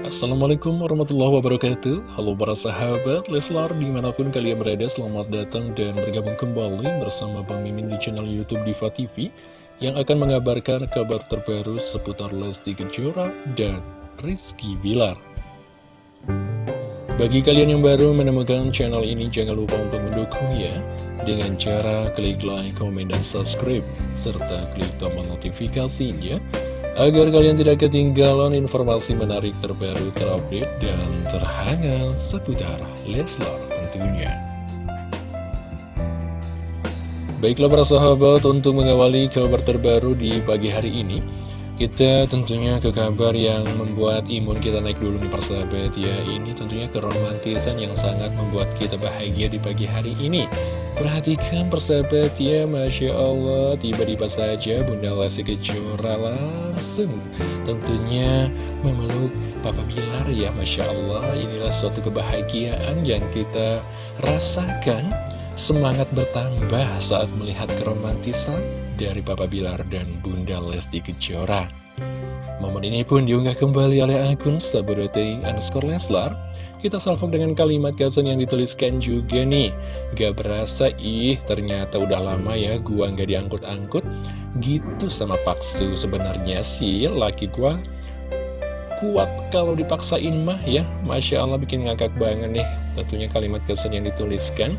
Assalamualaikum warahmatullahi wabarakatuh. Halo para sahabat Leslar di mana pun kalian berada Selamat datang dan bergabung kembali bersama Bang Mimin di channel Youtube Diva TV Yang akan mengabarkan kabar terbaru seputar Lesti Kejora dan Rizky Bilar. Bagi kalian yang baru menemukan channel ini Jangan lupa untuk mendukungnya Dengan cara klik like, komen, dan subscribe Serta klik tombol notifikasinya agar kalian tidak ketinggalan informasi menarik terbaru terupdate dan terhangat seputar Leslar tentunya. Baiklah para sahabat, untuk mengawali kabar terbaru di pagi hari ini, kita tentunya ke kabar yang membuat imun kita naik dulu nih persahabat ya Ini tentunya keromantisan yang sangat membuat kita bahagia di pagi hari ini Perhatikan persahabat ya Masya Allah Tiba-tiba saja Bunda Lesti Kejora langsung Tentunya memeluk Papa Bilar ya Masya Allah Inilah suatu kebahagiaan yang kita rasakan Semangat bertambah saat melihat keromantisan dari Papa Bilar dan Bunda Lesti Kejora. Momen ini pun diunggah kembali oleh akun Sabodote underscore Leslar. Kita salvo dengan kalimat caption yang dituliskan juga nih. Gak berasa ih, ternyata udah lama ya gua gak diangkut-angkut. Gitu sama Paksu sebenarnya sih laki gua kuat kalau dipaksain mah ya Masya Allah bikin ngakak banget nih Tentunya kalimat caption yang dituliskan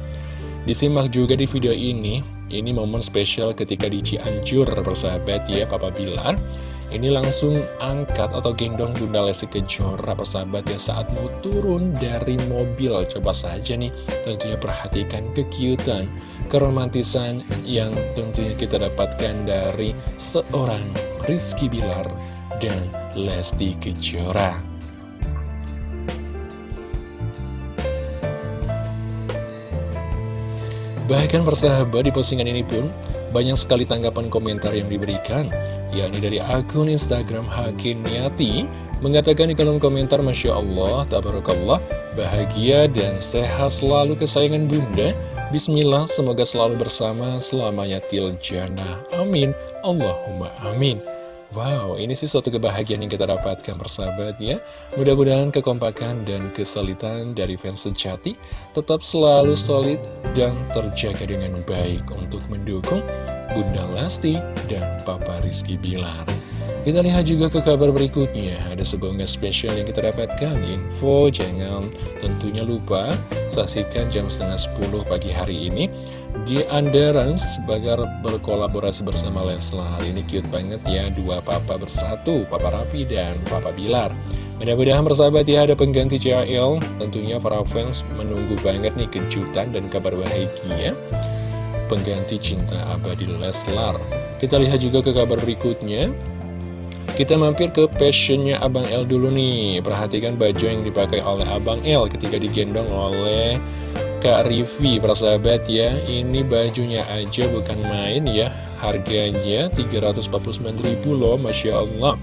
Disimak juga di video ini, ini momen spesial ketika di Cianjur persahabat ya Papa Bilar. Ini langsung angkat atau gendong Bunda Lesti Kejora persahabat ya saat mau turun dari mobil. Coba saja nih tentunya perhatikan kekiutan, keromantisan yang tentunya kita dapatkan dari seorang Rizky Bilar dan Lesti Kejora. Bahkan persahabat di postingan ini pun banyak sekali tanggapan komentar yang diberikan yakni dari akun Instagram Hakim Niati mengatakan di kolom komentar Masya Allah, Tabarakallah, bahagia dan sehat selalu kesayangan bunda. Bismillah, semoga selalu bersama selamanya tiljana Amin. Allahumma amin Wow, ini sih suatu kebahagiaan yang kita dapatkan persahabat ya. Mudah-mudahan kekompakan dan kesulitan dari fans sejati tetap selalu solid dan terjaga dengan baik untuk mendukung Bunda Lesti dan Papa Rizky Bilar. Kita lihat juga ke kabar berikutnya, ada sebuah spesial yang kita dapatkan, info jangan tentunya lupa saksikan jam setengah 10 pagi hari ini di Underance bagar berkolaborasi bersama Leslar. Ini cute banget ya, dua papa bersatu, Papa Rafi dan Papa Bilar. Mudah-mudahan bersahabat ya ada pengganti CL, tentunya para fans menunggu banget nih kejutan dan kabar bahagia pengganti cinta abadi Leslar. Kita lihat juga ke kabar berikutnya. Kita mampir ke fashionnya Abang L dulu nih. Perhatikan baju yang dipakai oleh Abang L ketika digendong oleh Kak Rivi Persahabat ya Ini bajunya aja bukan main ya. Harganya 349.000 loh Masya Allah.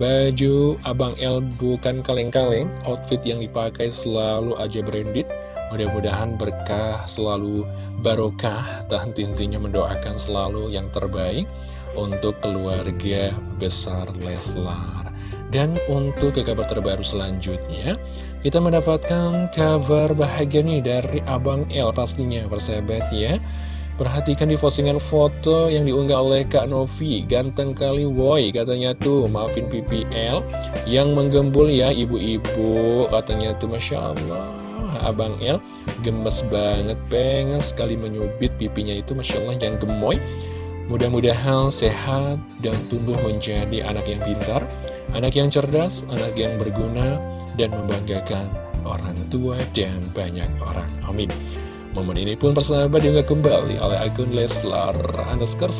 Baju Abang L bukan kaleng-kaleng. Outfit yang dipakai selalu aja branded. Mudah-mudahan berkah selalu barokah Dan intinya mendoakan selalu yang terbaik untuk keluarga besar Leslar. Dan untuk ke kabar terbaru selanjutnya, kita mendapatkan kabar bahagia nih dari Abang L pastinya, persahabat ya. Perhatikan di postingan foto yang diunggah oleh Kak Novi Ganteng kali woi katanya tuh Maafin PPL Yang menggembul ya ibu-ibu Katanya tuh Masya Allah Abang L gemes banget Pengen sekali menyubit pipinya itu Masya Allah yang gemoy Mudah-mudahan sehat dan tumbuh menjadi anak yang pintar, anak yang cerdas, anak yang berguna, dan membanggakan orang tua dan banyak orang. Amin. Momen ini pun persahabat juga kembali oleh akun Leslar underscore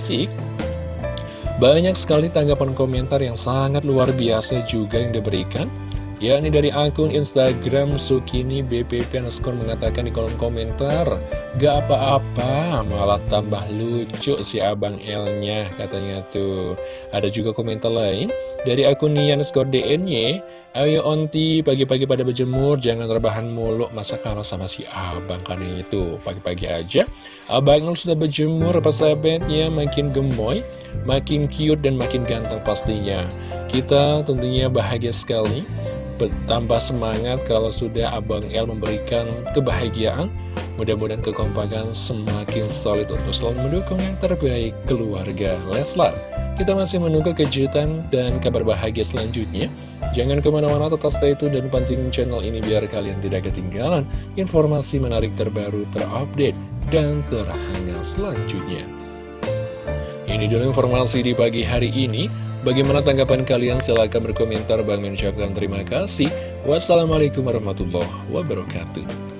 Banyak sekali tanggapan komentar yang sangat luar biasa juga yang diberikan yakni dari akun Instagram Sukini BPP underscore mengatakan di kolom komentar Gak apa-apa, malah tambah lucu si Abang L-nya katanya tuh. Ada juga komentar lain dari akun Nian skor DNY Ayo onti, pagi-pagi pada berjemur, jangan rebahan mulu Masa kalau sama si abang kan itu Pagi-pagi aja Abang L sudah berjemur, persahabatnya makin gemoy Makin cute dan makin ganteng pastinya. Kita tentunya bahagia sekali tambah semangat kalau sudah Abang El memberikan kebahagiaan Mudah-mudahan kekompakan semakin solid untuk selalu mendukung yang terbaik keluarga Leslar. Kita masih menunggu kejutan dan kabar bahagia selanjutnya. Jangan ke mana-mana tetap stay tune dan penting channel ini biar kalian tidak ketinggalan informasi menarik terbaru, terupdate, dan terhangat selanjutnya. Ini dulu informasi di pagi hari ini. Bagaimana tanggapan kalian? Silahkan berkomentar. Bang mengucapkan terima kasih. Wassalamualaikum warahmatullahi wabarakatuh.